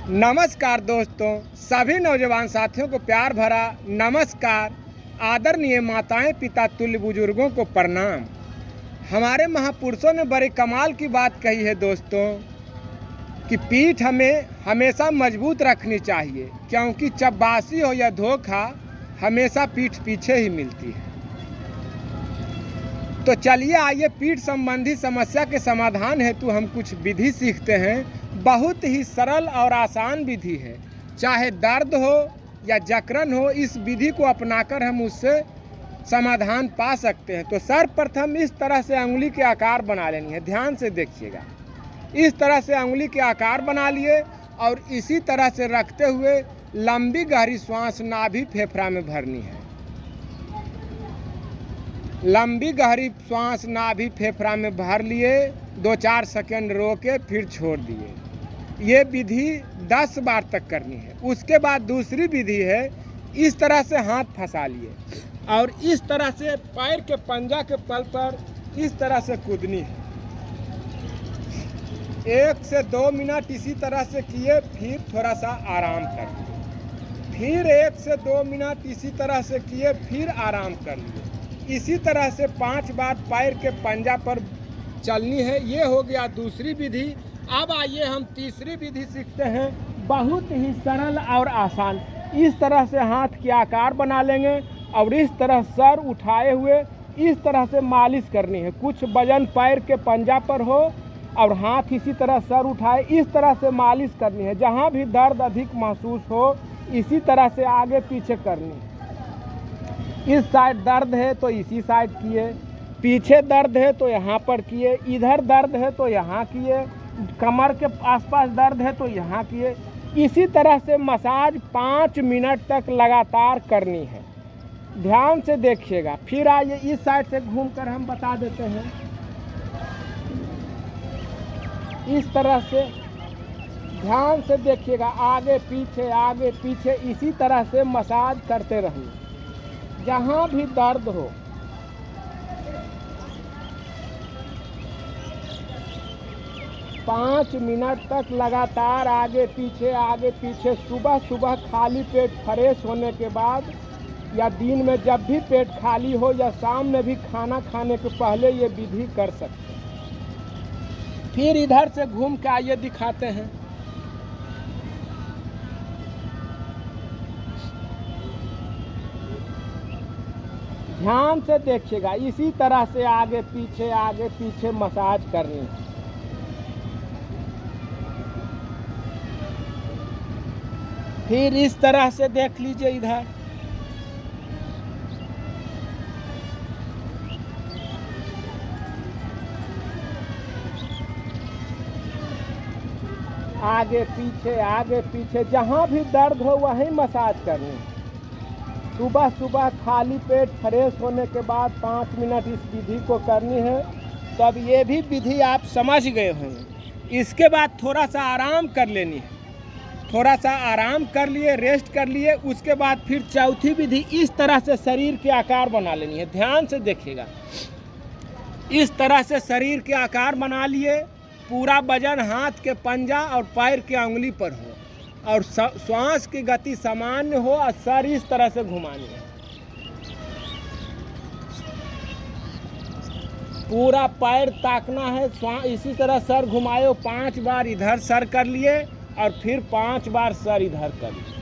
नमस्कार दोस्तों, सभी नौजवान साथियों को प्यार भरा नमस्कार। आदरणीय माताएँ, पिता, तुल्य बुज़ुर्गों को प्रणाम। हमारे महापुरुषों ने बड़े कमाल की बात कही है दोस्तों कि पीठ हमें हमेशा मज़बूत रखनी चाहिए, क्योंकि चब्बासी हो या धोखा, हमेशा पीठ पीछे ही मिलती है। तो चलिए आइए, पीठ संबंधी समस्या के समाधान हेतु हम कुछ विधि सीखते हैं। बहुत ही सरल और आसान विधि है। चाहे दर्द हो या जकरन हो, इस विधि को अपनाकर हम उससे समाधान पा सकते हैं। तो सर्वप्रथम इस तरह से उंगली के आकार बना लेनी है। ध्यान से देखिएगा। इस तरह से उंगली के आकार बना लिए और इसी तरह से रखते हुए लंबी गहरी श्वास नाभि फेफड़ा में भरनी है। लंबी गहरी श्वास नाभि फेफड़ा में भर लिए, दो चार सेकंड रोके, फिर छोड़ दिए। ये विधि दस बार तक करनी है। उसके बाद दूसरी विधि है, इस तरह से हाथ फंसा लिए। और इस तरह से पैर के पंजा के पल पर इस तरह से कूदनी है। एक से दो मिनट इसी तरह से किए, फिर थोड़ा सा आराम कर लिए। फिर एक से दो मिनट इसी तरह से किए, फिर आराम कर लिए। इसी तरह से पाँच बार पैर के पंजा पर चलनी है, ये हो गया दूसरी विधि। अब आइए हम तीसरी विधि सीखते हैं। बहुत ही सरल और आसान। इस तरह से हाथ के आकार बना लेंगे और इस तरह सर उठाए हुए इस तरह से मालिश करनी है। कुछ वज़न पैर के पंजा पर हो और हाथ इसी तरह सर उठाए इस तरह से मालिश करनी है। जहाँ भी दर्द अधिक महसूस हो, इसी तरह से आगे पीछे करनी। है इस साइड दर्द है तो इसी साइड किए, पीछे दर्द है तो यहाँ पर किए, इधर दर्द है तो यहाँ किए, कमर के आसपास दर्द है तो यहाँ किए। इसी तरह से मसाज पाँच मिनट तक लगातार करनी है। ध्यान से देखिएगा। फिर आइए इस साइड से घूमकर हम बता देते हैं। इस तरह से ध्यान से देखिएगा। आगे, पीछे आगे, पीछे, इसी तरह से मसाज करते रहिए। जहाँ भी दर्द हो। पाँच मिनट तक लगातार आगे पीछे आगे पीछे, सुबह सुबह खाली पेट फ्रेश होने के बाद या दिन में जब भी पेट खाली हो या शाम में भी खाना खाने के पहले ये विधि कर सकते हैं। फिर इधर से घूम के आइए दिखाते हैं। ध्यान से देखिएगा, इसी तरह से आगे पीछे आगे पीछे मसाज करनी। फिर इस तरह से देख लीजिए इधर। आगे पीछे आगे पीछे, जहाँ भी दर्द हो, वहीं मसाज करनी। सुबह सुबह खाली पेट फ्रेश होने के बाद पाँच मिनट इस विधि को करनी है, तब ये भी विधि आप समझ गए होंगे। इसके बाद थोड़ा सा आराम कर लेनी है। थोड़ा सा आराम कर लिए रेस्ट कर लिए, उसके बाद फिर चौथी विधि इस तरह से शरीर के आकार बना लेनी है। ध्यान से देखिएगा। इस तरह से शरीर के आकार बना लिए, पूरा वज़न हाथ के पंजा और पैर के उंगली पर हो। और श्वास की गति सामान्य हो और सर इस तरह से घुमानी है। पूरा पैर ताकना है इसी तरह सर घुमाए पाँच बार इधर सर कर लिए और फिर पाँच बार सर इधर कर लिए।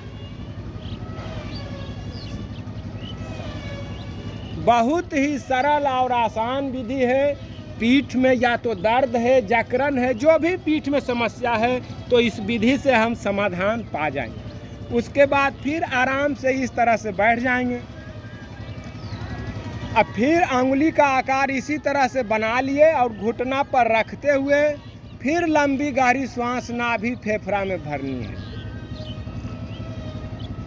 बहुत ही सरल और आसान विधि है पीठ में या तो दर्द है जकड़न है, जो भी पीठ में समस्या है तो इस विधि से हम समाधान पा जाएँगे। उसके बाद फिर आराम से इस तरह से बैठ जाएँगे। अब फिर उंगली का आकार इसी तरह से बना लिए और घुटना पर रखते हुए फिर लंबी गहरी श्वास नाभि फेफड़ा में भरनी है।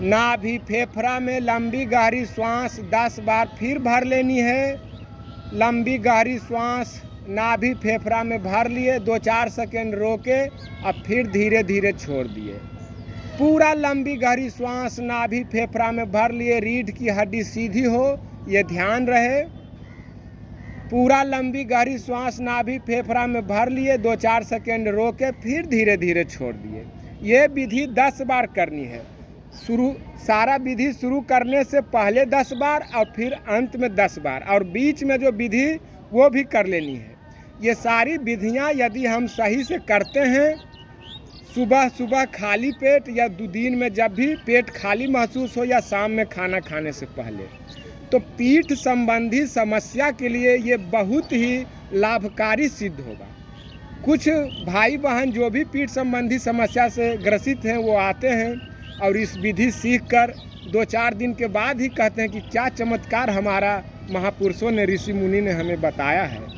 नाभि फेफड़ा में लंबी गहरी श्वास दस बार फिर भर लेनी है। लंबी गहरी श्वास नाभि फेफड़ा में भर लिए, दो चार सेकेंड रोके और फिर धीरे धीरे छोड़ दिए। पूरा लंबी गहरी श्वास नाभि फेफड़ा में भर लिए, रीढ़ की हड्डी सीधी हो, ये ध्यान रहे। पूरा लंबी गहरी श्वास नाभि फेफड़ा में भर लिए, दो चार सेकेंड रोके, फिर धीरे धीरे छोड़ दिए। ये विधि दस बार करनी है। शुरू, सारा विधि शुरू करने से पहले दस बार, और फिर अंत में दस बार, और बीच में जो विधि, वो भी कर लेनी है। ये सारी विधियाँ यदि हम सही से करते हैं, सुबह सुबह खाली पेट या दिन में जब भी पेट खाली महसूस हो या शाम में खाना खाने से पहले तो पीठ संबंधी समस्या के लिए ये बहुत ही लाभकारी सिद्ध होगा। कुछ भाई बहन जो भी पीठ संबंधी समस्या से ग्रसित हैं, वो आते हैं और इस विधि सीख कर दो चार दिन के बाद ही कहते हैं कि क्या चमत्कार हमारा महापुरुषों ने, ऋषि मुनि ने हमें बताया है।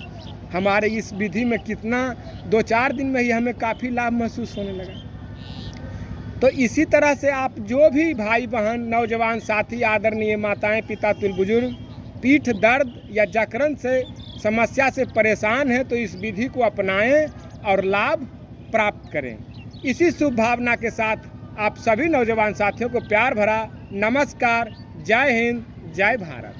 हमारे इस विधि में कितना, दो चार दिन में ही हमें काफ़ी लाभ महसूस होने लगा। तो इसी तरह से आप जो भी भाई बहन नौजवान, साथी, आदरणीय माताएँ, पिता, तुल बुज़ुर्ग, पीठ दर्द या जकरन से, समस्या से परेशान हैं तो इस विधि को अपनाएँ और लाभ प्राप्त करें। इसी शुभ भावना के साथ आप सभी नौजवान साथियों को प्यार भरा नमस्कार। जय हिंद, जय भारत।